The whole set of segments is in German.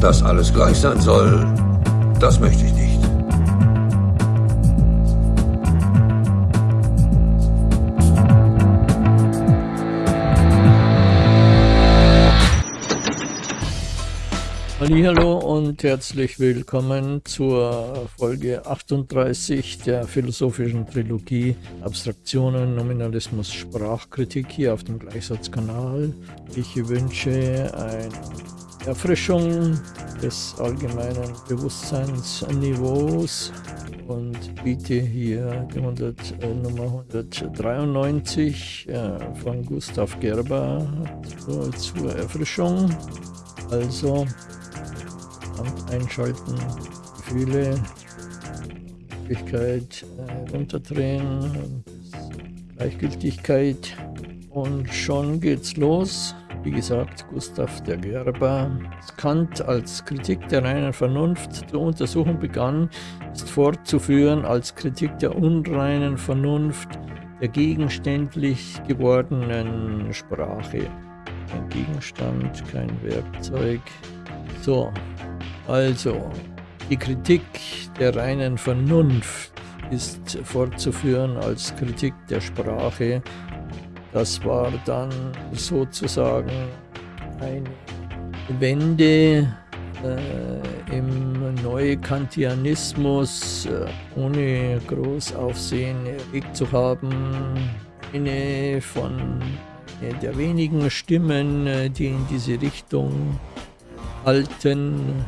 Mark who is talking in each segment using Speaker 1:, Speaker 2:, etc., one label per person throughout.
Speaker 1: Dass alles gleich sein soll, das möchte ich nicht.
Speaker 2: Hallo und herzlich willkommen zur Folge 38 der philosophischen Trilogie Abstraktionen, Nominalismus, Sprachkritik hier auf dem Gleichsatzkanal. Ich wünsche eine Erfrischung des allgemeinen Bewusstseinsniveaus und biete hier die 100, äh, Nummer 193 äh, von Gustav Gerber zur, zur Erfrischung. Also einschalten, Gefühle, Möglichkeit äh, runterdrehen, Gleichgültigkeit und schon geht's los. Wie gesagt, Gustav der Gerber. Kant als Kritik der reinen Vernunft zur Untersuchung begann, ist fortzuführen als Kritik der unreinen Vernunft der gegenständlich gewordenen Sprache. Kein Gegenstand, kein Werkzeug. So, also, die Kritik der reinen Vernunft ist fortzuführen als Kritik der Sprache. Das war dann sozusagen eine Wende äh, im Neukantianismus, äh, ohne groß Aufsehen erregt zu haben. Eine von eine der wenigen Stimmen, äh, die in diese Richtung halten.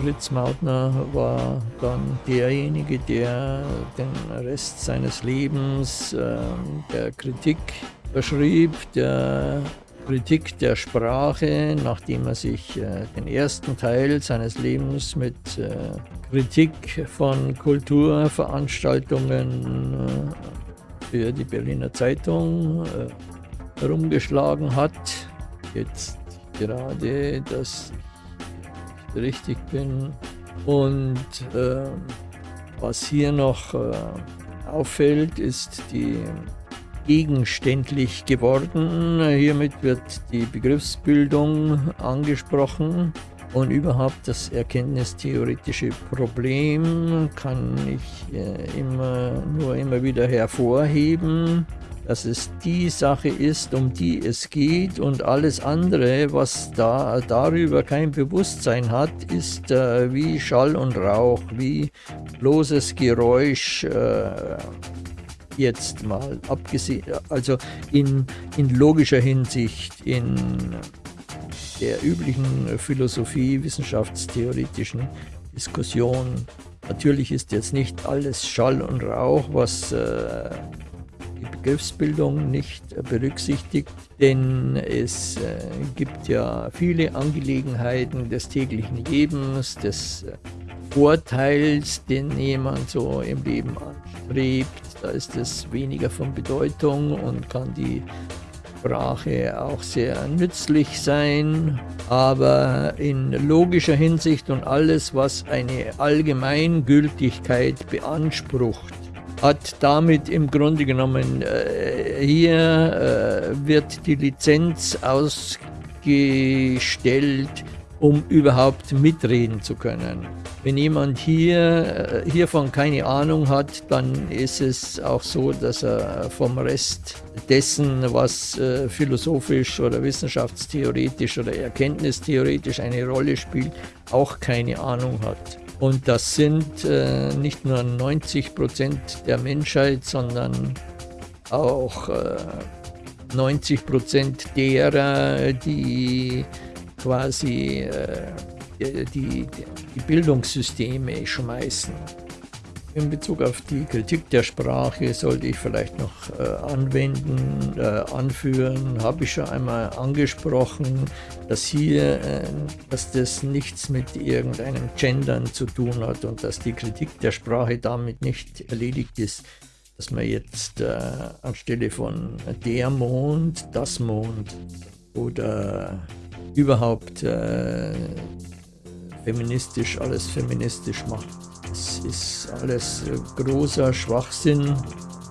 Speaker 2: Fritz Mautner war dann derjenige, der den Rest seines Lebens äh, der Kritik verschrieb, der Kritik der Sprache, nachdem er sich äh, den ersten Teil seines Lebens mit äh, Kritik von Kulturveranstaltungen äh, für die Berliner Zeitung äh, herumgeschlagen hat. Jetzt gerade das richtig bin. Und äh, was hier noch äh, auffällt, ist die gegenständlich geworden. Hiermit wird die Begriffsbildung angesprochen und überhaupt das erkenntnistheoretische Problem kann ich äh, immer, nur immer wieder hervorheben dass es die Sache ist, um die es geht und alles andere, was da darüber kein Bewusstsein hat, ist äh, wie Schall und Rauch, wie bloßes Geräusch. Äh, jetzt mal abgesehen, also in, in logischer Hinsicht, in der üblichen Philosophie, wissenschaftstheoretischen Diskussion. Natürlich ist jetzt nicht alles Schall und Rauch, was äh, die Begriffsbildung nicht berücksichtigt, denn es äh, gibt ja viele Angelegenheiten des täglichen Lebens, des äh, Vorteils, den jemand so im Leben anstrebt. Da ist es weniger von Bedeutung und kann die Sprache auch sehr nützlich sein, aber in logischer Hinsicht und alles, was eine Allgemeingültigkeit beansprucht, hat damit im Grunde genommen, äh, hier äh, wird die Lizenz ausgestellt, um überhaupt mitreden zu können. Wenn jemand hier, äh, hiervon keine Ahnung hat, dann ist es auch so, dass er vom Rest dessen, was äh, philosophisch oder wissenschaftstheoretisch oder erkenntnistheoretisch eine Rolle spielt, auch keine Ahnung hat. Und das sind äh, nicht nur 90 Prozent der Menschheit, sondern auch äh, 90 Prozent derer, die quasi äh, die, die Bildungssysteme schmeißen. In Bezug auf die Kritik der Sprache sollte ich vielleicht noch äh, anwenden, äh, anführen, habe ich schon einmal angesprochen, dass hier, äh, dass das nichts mit irgendeinem Gendern zu tun hat und dass die Kritik der Sprache damit nicht erledigt ist, dass man jetzt äh, anstelle von der Mond, das Mond oder überhaupt äh, feministisch alles feministisch macht. Es ist alles großer Schwachsinn.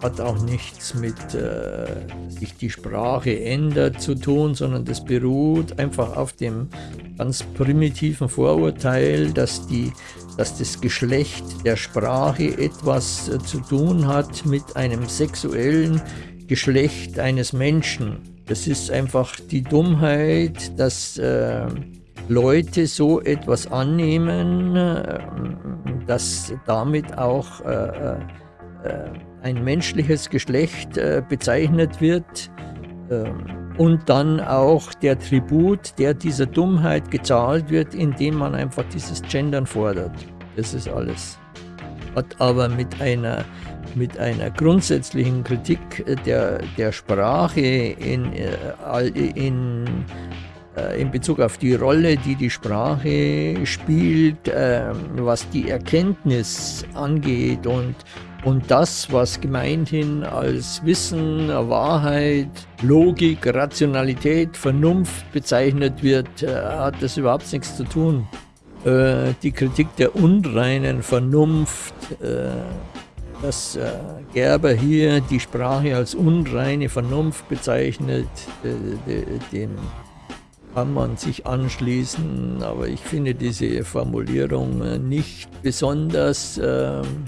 Speaker 2: hat auch nichts mit äh, sich die Sprache ändert zu tun, sondern das beruht einfach auf dem ganz primitiven Vorurteil, dass, die, dass das Geschlecht der Sprache etwas äh, zu tun hat mit einem sexuellen Geschlecht eines Menschen. Das ist einfach die Dummheit, dass äh, Leute so etwas annehmen, äh, dass damit auch äh, äh, ein menschliches Geschlecht äh, bezeichnet wird ähm, und dann auch der Tribut, der dieser Dummheit gezahlt wird, indem man einfach dieses Gendern fordert. Das ist alles. Hat aber mit einer, mit einer grundsätzlichen Kritik der, der Sprache in, äh, in, äh, in Bezug auf die Rolle, die die Sprache spielt, ähm, was die Erkenntnis angeht und und das, was gemeinhin als Wissen, Wahrheit, Logik, Rationalität, Vernunft bezeichnet wird, äh, hat das überhaupt nichts zu tun. Äh, die Kritik der unreinen Vernunft, äh, dass Gerber hier die Sprache als unreine Vernunft bezeichnet, dem kann man sich anschließen, aber ich finde diese Formulierung nicht besonders ähm,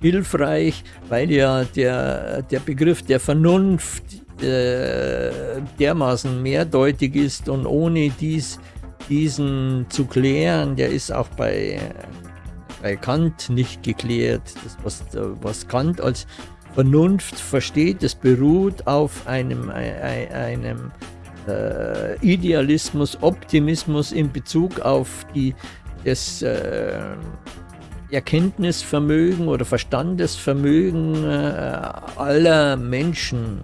Speaker 2: hilfreich, weil ja der, der Begriff der Vernunft äh, dermaßen mehrdeutig ist und ohne dies, diesen zu klären, der ist auch bei, bei Kant nicht geklärt. Das, was, was Kant als Vernunft versteht, das beruht auf einem, einem äh, Idealismus, Optimismus in Bezug auf die, das äh, Erkenntnisvermögen oder Verstandesvermögen äh, aller Menschen,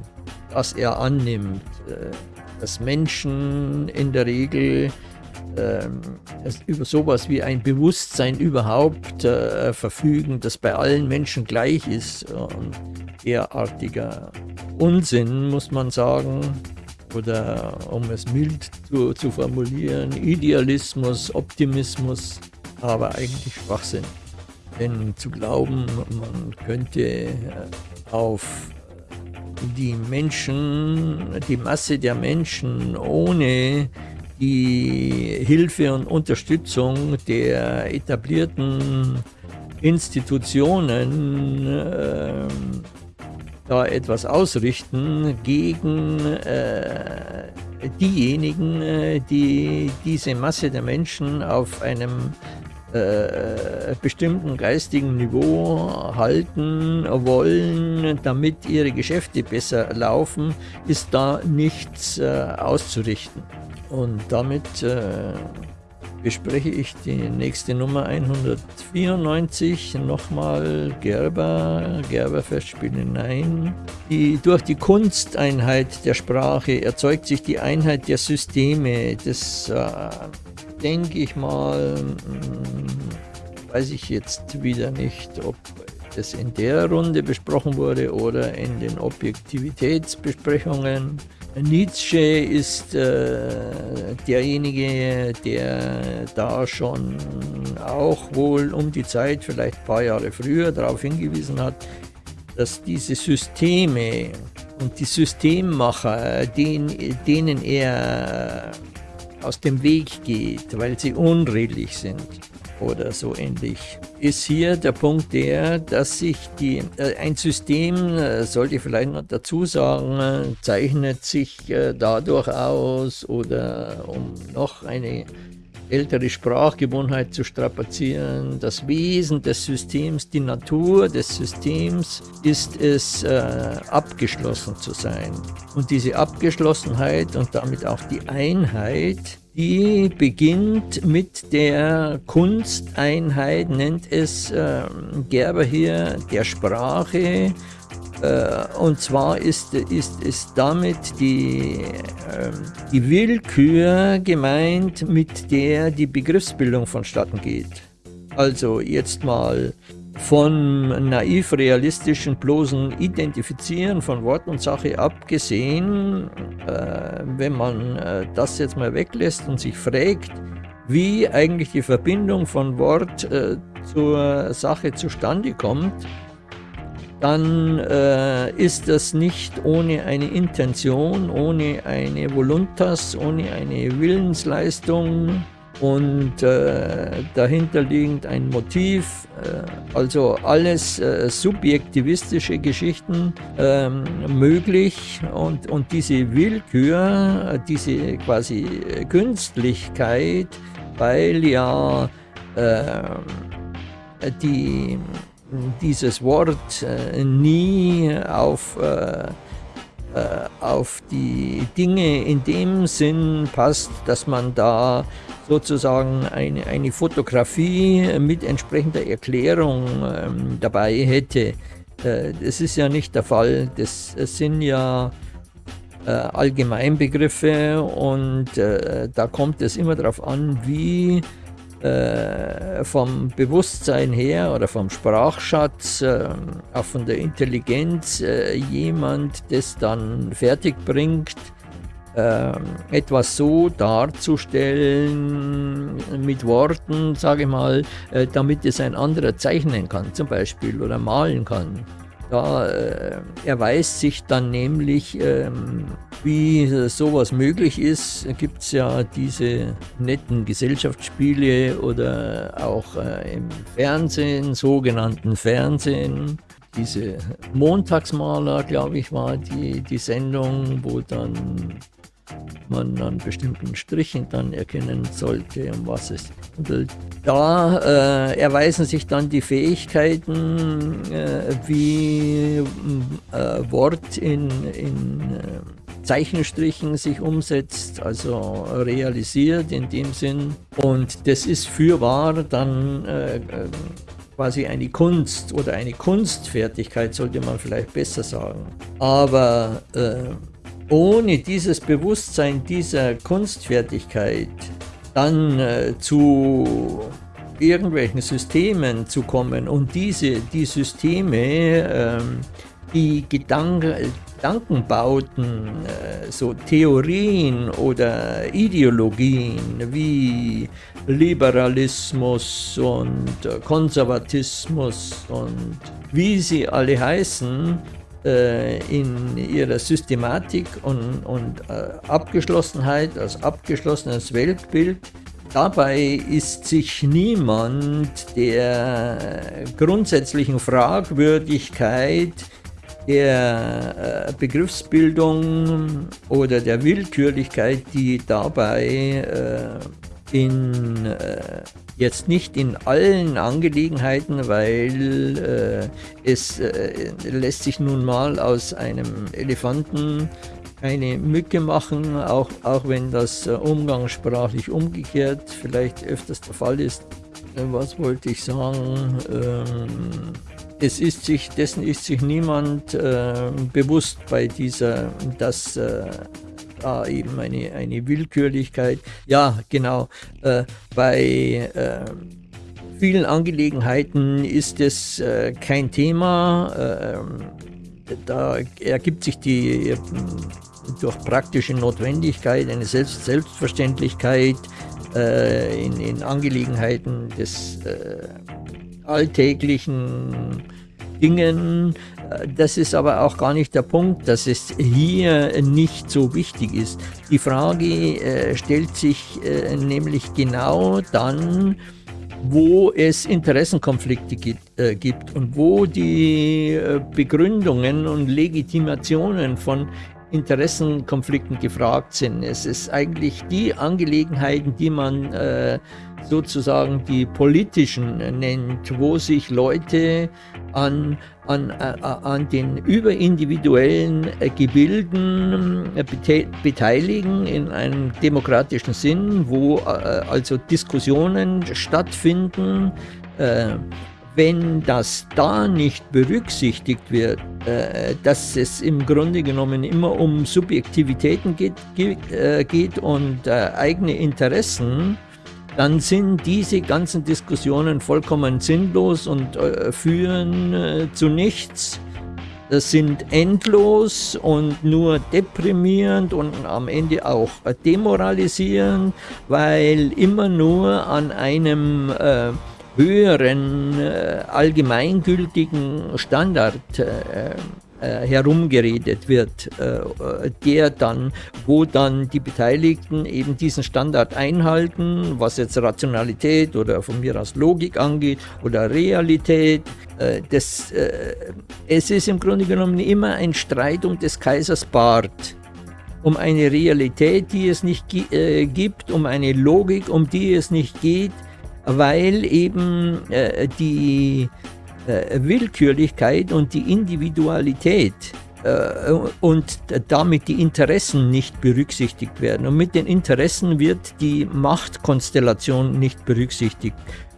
Speaker 2: das er annimmt. Äh, dass Menschen in der Regel äh, über sowas wie ein Bewusstsein überhaupt äh, verfügen, das bei allen Menschen gleich ist. Und derartiger Unsinn, muss man sagen, oder um es mild zu, zu formulieren, Idealismus, Optimismus, aber eigentlich Schwachsinn. Denn zu glauben, man könnte äh, auf die Menschen, die Masse der Menschen ohne die Hilfe und Unterstützung der etablierten Institutionen äh, da etwas ausrichten gegen äh, diejenigen, äh, die diese Masse der Menschen auf einem äh, bestimmten geistigen Niveau halten wollen, damit ihre Geschäfte besser laufen, ist da nichts äh, auszurichten. Und damit äh, bespreche ich die nächste Nummer 194, nochmal Gerber, Gerber-Festspiele Nein. Die, durch die Kunsteinheit der Sprache erzeugt sich die Einheit der Systeme, des äh, denke ich mal, hm, weiß ich jetzt wieder nicht, ob das in der Runde besprochen wurde oder in den Objektivitätsbesprechungen. Nietzsche ist äh, derjenige, der da schon auch wohl um die Zeit, vielleicht ein paar Jahre früher, darauf hingewiesen hat, dass diese Systeme und die Systemmacher, denen, denen er aus dem Weg geht, weil sie unredlich sind oder so ähnlich, ist hier der Punkt der, dass sich die, äh, ein System, äh, sollte ich vielleicht noch dazu sagen, zeichnet sich äh, dadurch aus oder um noch eine ältere Sprachgewohnheit zu strapazieren. Das Wesen des Systems, die Natur des Systems ist es, äh, abgeschlossen zu sein. Und diese Abgeschlossenheit und damit auch die Einheit, die beginnt mit der Kunsteinheit, nennt es äh, Gerber hier, der Sprache, äh, und zwar ist, ist, ist damit die, ähm, die Willkür gemeint, mit der die Begriffsbildung vonstatten geht. Also jetzt mal von naiv-realistischen bloßen Identifizieren von Wort und Sache abgesehen, äh, wenn man äh, das jetzt mal weglässt und sich fragt, wie eigentlich die Verbindung von Wort äh, zur Sache zustande kommt, dann äh, ist das nicht ohne eine Intention, ohne eine Voluntas, ohne eine Willensleistung und äh, dahinter liegend ein Motiv, äh, also alles äh, subjektivistische Geschichten ähm, möglich und, und diese Willkür, diese quasi Künstlichkeit, weil ja äh, die dieses Wort äh, nie auf, äh, äh, auf die Dinge in dem Sinn passt, dass man da sozusagen eine, eine Fotografie mit entsprechender Erklärung ähm, dabei hätte. Äh, das ist ja nicht der Fall. Das sind ja äh, Allgemeinbegriffe und äh, da kommt es immer darauf an, wie äh, vom Bewusstsein her oder vom Sprachschatz, äh, auch von der Intelligenz, äh, jemand das dann fertig bringt, äh, etwas so darzustellen mit Worten, sage ich mal, äh, damit es ein anderer zeichnen kann zum Beispiel oder malen kann. Da äh, erweist sich dann nämlich, ähm, wie sowas möglich ist, gibt es ja diese netten Gesellschaftsspiele oder auch äh, im Fernsehen, sogenannten Fernsehen. Diese Montagsmaler, glaube ich, war die, die Sendung, wo dann man an bestimmten Strichen dann erkennen sollte, um was es handelt. Da äh, erweisen sich dann die Fähigkeiten, äh, wie äh, Wort in, in äh, Zeichenstrichen sich umsetzt, also realisiert in dem Sinn. Und das ist fürwahr dann äh, äh, quasi eine Kunst oder eine Kunstfertigkeit, sollte man vielleicht besser sagen. Aber ohne dieses Bewusstsein dieser Kunstfertigkeit dann äh, zu irgendwelchen Systemen zu kommen und diese die Systeme, ähm, die Gedanken, Gedankenbauten, äh, so Theorien oder Ideologien wie Liberalismus und äh, Konservatismus und wie sie alle heißen, äh, in ihrer Systematik und, und äh, Abgeschlossenheit, als abgeschlossenes Weltbild. Dabei ist sich niemand der grundsätzlichen Fragwürdigkeit der äh, Begriffsbildung oder der Willkürlichkeit, die dabei in Jetzt nicht in allen Angelegenheiten, weil äh, es äh, lässt sich nun mal aus einem Elefanten eine Mücke machen, auch, auch wenn das äh, umgangssprachlich umgekehrt vielleicht öfters der Fall ist. Äh, was wollte ich sagen? Ähm, es ist sich, dessen ist sich niemand äh, bewusst bei dieser, dass äh, da eben eine, eine Willkürlichkeit. Ja, genau. Äh, bei äh, vielen Angelegenheiten ist es äh, kein Thema. Ähm, da ergibt sich die durch praktische Notwendigkeit eine Selbst Selbstverständlichkeit äh, in, in, Angelegenheiten des äh, alltäglichen Dingen. Das ist aber auch gar nicht der Punkt, dass es hier nicht so wichtig ist. Die Frage äh, stellt sich äh, nämlich genau dann, wo es Interessenkonflikte gibt, äh, gibt und wo die äh, Begründungen und Legitimationen von Interessenkonflikten gefragt sind. Es ist eigentlich die Angelegenheiten, die man äh, sozusagen die politischen nennt, wo sich Leute an, an, äh, an den überindividuellen äh, Gebilden äh, beteiligen in einem demokratischen Sinn, wo also Diskussionen stattfinden, wenn das da nicht berücksichtigt wird, dass es im Grunde genommen immer um Subjektivitäten geht, geht und eigene Interessen, dann sind diese ganzen Diskussionen vollkommen sinnlos und äh, führen äh, zu nichts. Das sind endlos und nur deprimierend und am Ende auch demoralisierend, weil immer nur an einem äh, höheren äh, allgemeingültigen Standard äh, herumgeredet wird, äh, der dann, wo dann die Beteiligten eben diesen Standard einhalten, was jetzt Rationalität oder von mir aus Logik angeht oder Realität. Äh, das, es ist im Grunde genommen immer ein Streit um des Kaisers Bart um eine Realität, die es nicht gibt, um eine Logik, um die es nicht geht, weil eben die äh, Willkürlichkeit und die Individualität äh, und damit die Interessen nicht berücksichtigt werden. Und mit den Interessen wird die Machtkonstellation nicht berücksichtigt.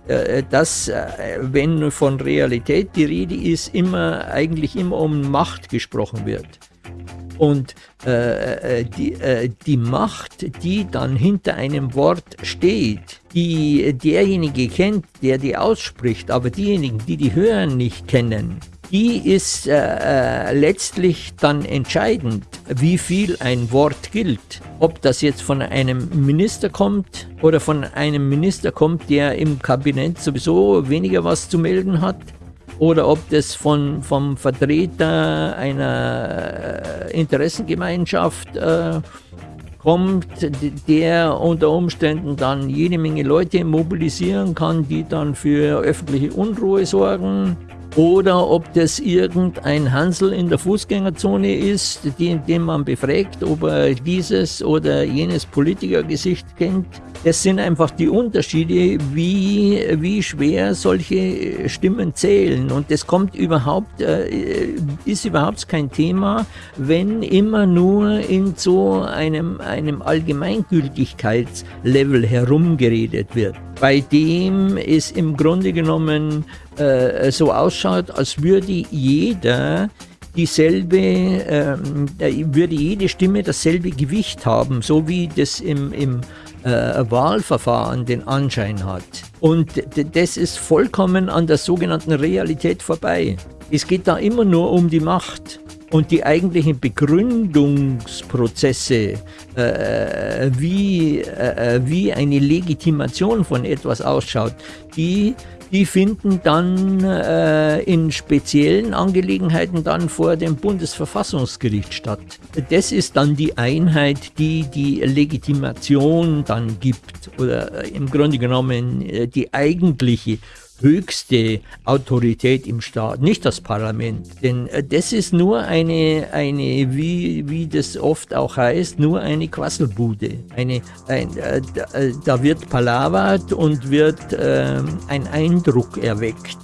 Speaker 2: Äh, dass, äh, wenn von Realität die Rede ist, immer eigentlich immer um Macht gesprochen wird. Und äh, äh, die, äh, die Macht, die dann hinter einem Wort steht, die derjenige kennt, der die ausspricht, aber diejenigen, die die hören, nicht kennen, die ist äh, äh, letztlich dann entscheidend, wie viel ein Wort gilt. Ob das jetzt von einem Minister kommt oder von einem Minister kommt, der im Kabinett sowieso weniger was zu melden hat, oder ob das von, vom Vertreter einer äh, Interessengemeinschaft äh, kommt, der unter Umständen dann jede Menge Leute mobilisieren kann, die dann für öffentliche Unruhe sorgen oder ob das irgendein Hansel in der Fußgängerzone ist, den, den man befragt, ob er dieses oder jenes Politikergesicht kennt. Das sind einfach die Unterschiede, wie, wie schwer solche Stimmen zählen. Und das kommt überhaupt, äh, ist überhaupt kein Thema, wenn immer nur in so einem, einem Allgemeingültigkeitslevel herumgeredet wird, bei dem es im Grunde genommen äh, so ausschaut, als würde jeder dieselbe, ähm, äh, würde jede Stimme dasselbe Gewicht haben, so wie das im, im äh, Wahlverfahren den Anschein hat. Und das ist vollkommen an der sogenannten Realität vorbei. Es geht da immer nur um die Macht. Und die eigentlichen Begründungsprozesse, äh, wie, äh, wie eine Legitimation von etwas ausschaut, die die finden dann äh, in speziellen Angelegenheiten dann vor dem Bundesverfassungsgericht statt. Das ist dann die Einheit, die die Legitimation dann gibt oder äh, im Grunde genommen äh, die eigentliche höchste Autorität im Staat, nicht das Parlament. Denn äh, das ist nur eine, eine wie, wie das oft auch heißt, nur eine Quasselbude. Eine, ein, äh, äh da wird palavert und wird äh, ein Eindruck erweckt.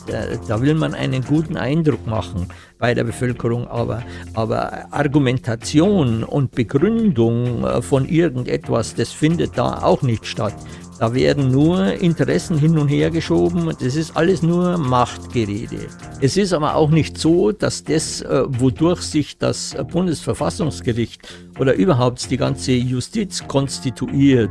Speaker 2: Da will man einen guten Eindruck machen bei der Bevölkerung, aber, aber Argumentation und Begründung von irgendetwas, das findet da auch nicht statt. Da werden nur Interessen hin und her geschoben das ist alles nur Machtgerede. Es ist aber auch nicht so, dass das, äh, wodurch sich das Bundesverfassungsgericht oder überhaupt die ganze Justiz konstituiert,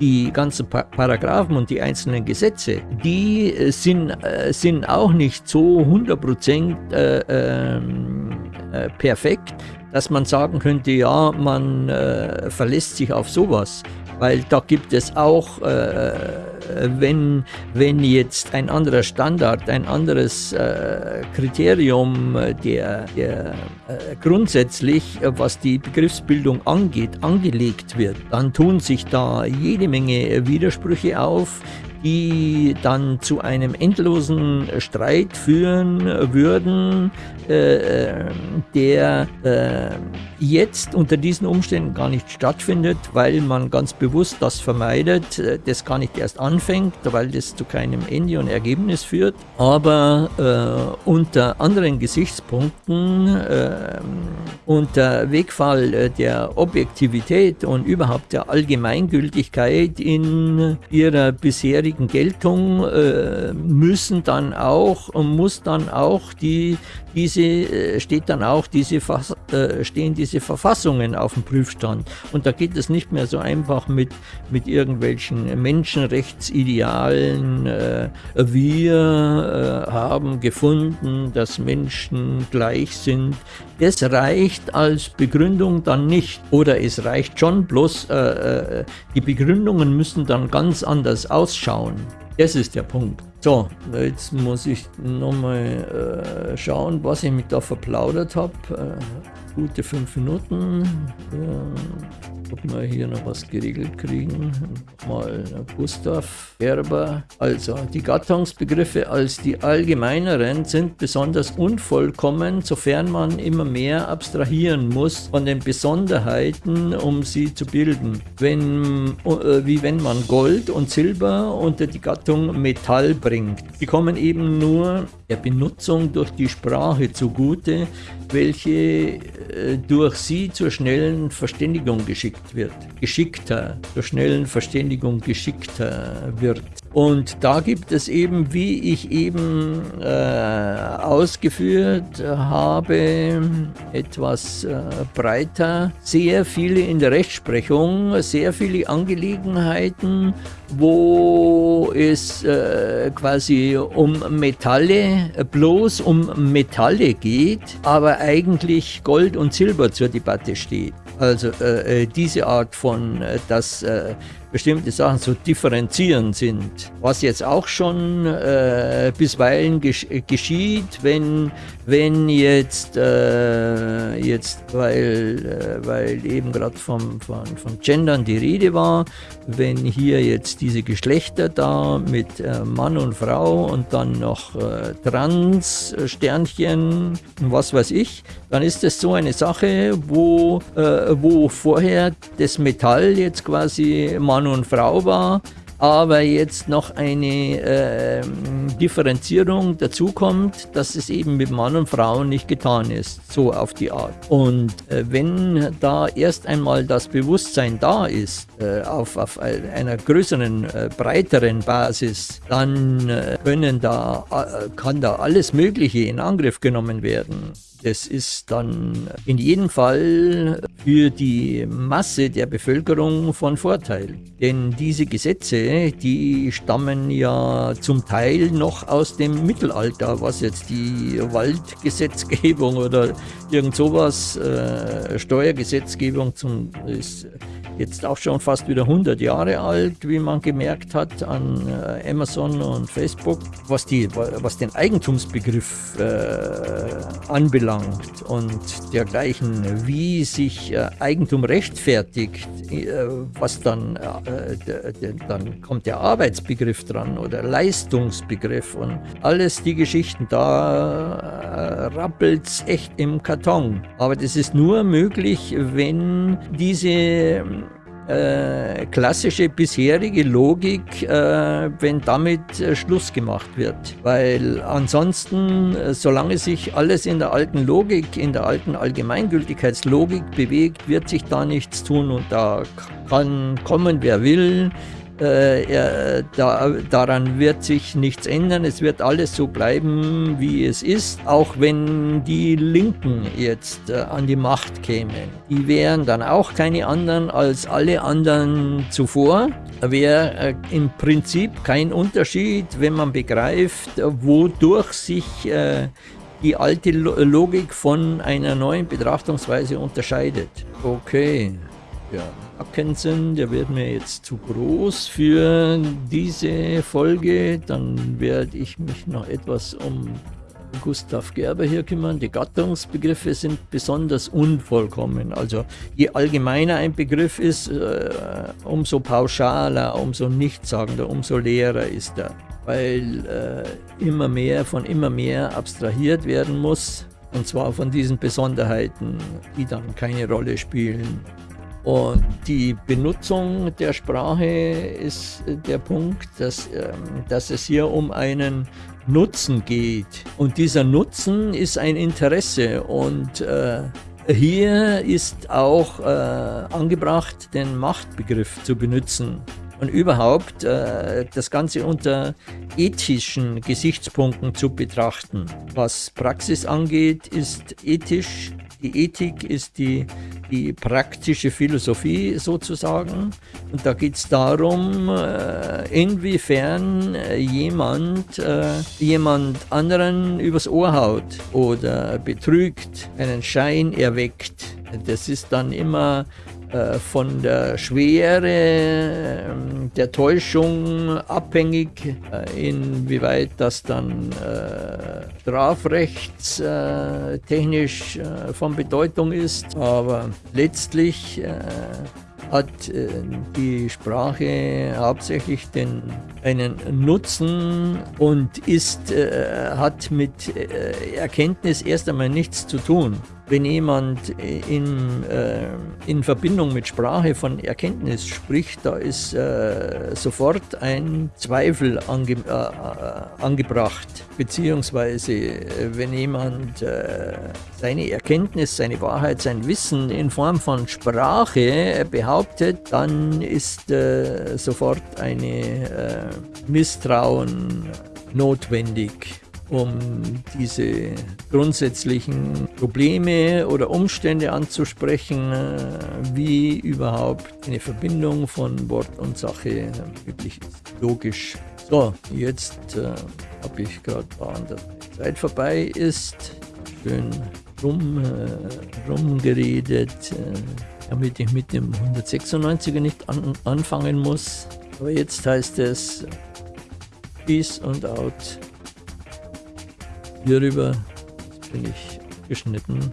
Speaker 2: die ganzen Paragraphen und die einzelnen Gesetze, die äh, sind, äh, sind auch nicht so 100% äh, ähm, äh, perfekt, dass man sagen könnte, ja, man äh, verlässt sich auf sowas weil da gibt es auch, äh, wenn, wenn jetzt ein anderer Standard, ein anderes äh, Kriterium, der, der äh, grundsätzlich, was die Begriffsbildung angeht, angelegt wird, dann tun sich da jede Menge Widersprüche auf, die dann zu einem endlosen Streit führen würden, äh, der äh, jetzt unter diesen Umständen gar nicht stattfindet, weil man ganz bewusst das vermeidet, äh, das gar nicht erst anfängt, weil das zu keinem Ende und Ergebnis führt. Aber äh, unter anderen Gesichtspunkten, äh, unter Wegfall äh, der Objektivität und überhaupt der Allgemeingültigkeit in ihrer bisherigen Geltung äh, müssen dann auch muss dann auch die diese äh, steht dann auch diese äh, stehen diese Verfassungen auf dem Prüfstand. Und da geht es nicht mehr so einfach mit mit irgendwelchen Menschenrechtsidealen äh, wir haben gefunden dass Menschen gleich sind. Das reicht als Begründung dann nicht. Oder es reicht schon bloß die Begründungen müssen dann ganz anders ausschauen das ist der Punkt So, jetzt muss ich nochmal äh, schauen, was ich mit da verplaudert habe. Äh, gute fünf Minuten. Ja ob wir hier noch was geregelt kriegen. Mal Gustav Gerber. Also, die Gattungsbegriffe als die allgemeineren sind besonders unvollkommen, sofern man immer mehr abstrahieren muss von den Besonderheiten, um sie zu bilden. Wenn, äh, wie wenn man Gold und Silber unter die Gattung Metall bringt. Sie kommen eben nur der Benutzung durch die Sprache zugute, welche äh, durch sie zur schnellen Verständigung geschickt wird. Geschickter, zur schnellen Verständigung geschickter wird. Und da gibt es eben, wie ich eben äh, ausgeführt habe, etwas äh, breiter, sehr viele in der Rechtsprechung, sehr viele Angelegenheiten, wo es äh, quasi um Metalle, bloß um Metalle geht, aber eigentlich Gold und Silber zur Debatte steht. Also äh, äh diese Art von, äh, dass äh, bestimmte Sachen zu differenzieren sind. Was jetzt auch schon äh, bisweilen gesch geschieht, wenn, wenn jetzt, äh, jetzt weil, äh, weil eben gerade vom, von, von Gendern die Rede war, wenn hier jetzt diese Geschlechter da mit äh, Mann und Frau und dann noch äh, Trans-Sternchen was weiß ich, dann ist das so eine Sache, wo, äh, wo vorher das Metall jetzt quasi Mann und Frau war, aber jetzt noch eine äh, Differenzierung dazu kommt, dass es eben mit Mann und Frau nicht getan ist, so auf die Art. Und äh, wenn da erst einmal das Bewusstsein da ist, äh, auf, auf einer größeren, äh, breiteren Basis, dann äh, können da, äh, kann da alles Mögliche in Angriff genommen werden. Das ist dann in jedem Fall für die Masse der Bevölkerung von Vorteil. Denn diese Gesetze, die stammen ja zum Teil noch aus dem Mittelalter, was jetzt die Waldgesetzgebung oder irgend sowas, äh, Steuergesetzgebung zum, ist jetzt auch schon fast wieder 100 Jahre alt, wie man gemerkt hat an äh, Amazon und Facebook, was, die, was den Eigentumsbegriff äh, anbelangt und dergleichen, wie sich äh, Eigentum rechtfertigt, äh, was dann, äh, dann kommt der Arbeitsbegriff dran oder Leistungsbegriff und alles die Geschichten, da rappelt es echt im Karton. Aber das ist nur möglich, wenn diese äh, klassische bisherige Logik, äh, wenn damit äh, Schluss gemacht wird. Weil ansonsten, äh, solange sich alles in der alten Logik, in der alten Allgemeingültigkeitslogik bewegt, wird sich da nichts tun und da kann kommen, wer will. Äh, da, daran wird sich nichts ändern. Es wird alles so bleiben, wie es ist. Auch wenn die Linken jetzt äh, an die Macht kämen. Die wären dann auch keine anderen als alle anderen zuvor. Wäre äh, im Prinzip kein Unterschied, wenn man begreift, wodurch sich äh, die alte Logik von einer neuen Betrachtungsweise unterscheidet. Okay, ja. Atkinson, der wird mir jetzt zu groß für diese Folge. Dann werde ich mich noch etwas um Gustav Gerber hier kümmern. Die Gattungsbegriffe sind besonders unvollkommen. Also je allgemeiner ein Begriff ist, äh, umso pauschaler, umso nichtssagender, umso leerer ist er. Weil äh, immer mehr von immer mehr abstrahiert werden muss. Und zwar von diesen Besonderheiten, die dann keine Rolle spielen. Und die Benutzung der Sprache ist der Punkt, dass, ähm, dass es hier um einen Nutzen geht. Und dieser Nutzen ist ein Interesse und äh, hier ist auch äh, angebracht, den Machtbegriff zu benutzen und überhaupt äh, das Ganze unter ethischen Gesichtspunkten zu betrachten. Was Praxis angeht, ist ethisch die Ethik ist die, die praktische Philosophie sozusagen. Und da geht es darum, äh, inwiefern jemand, äh, jemand anderen übers Ohr haut oder betrügt, einen Schein erweckt. Das ist dann immer äh, von der Schwere äh, der Täuschung abhängig, äh, inwieweit das dann äh, strafrechtstechnisch von Bedeutung ist. Aber letztlich hat äh, die Sprache hauptsächlich den, einen Nutzen und ist, äh, hat mit äh, Erkenntnis erst einmal nichts zu tun. Wenn jemand in, äh, in Verbindung mit Sprache von Erkenntnis spricht, da ist äh, sofort ein Zweifel ange, äh, angebracht. Beziehungsweise, wenn jemand seine Erkenntnis, seine Wahrheit, sein Wissen in Form von Sprache behauptet, dann ist sofort eine Misstrauen notwendig um diese grundsätzlichen Probleme oder Umstände anzusprechen, äh, wie überhaupt eine Verbindung von Wort und Sache möglich ist. Logisch. So, jetzt äh, habe ich gerade an der Zeit vorbei ist. Schön rum, äh, rumgeredet, äh, damit ich mit dem 196er nicht an, anfangen muss. Aber jetzt heißt es Peace und Out hierüber bin ich geschnitten.